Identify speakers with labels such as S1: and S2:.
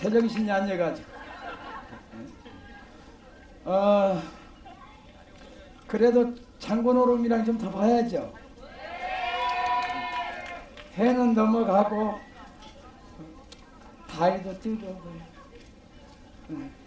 S1: 제정신이 아니어가지고 어 그래도 장군오름이랑 좀 더 봐야죠 해는 넘어가고 다리도 뜨고 그래. 네. 응.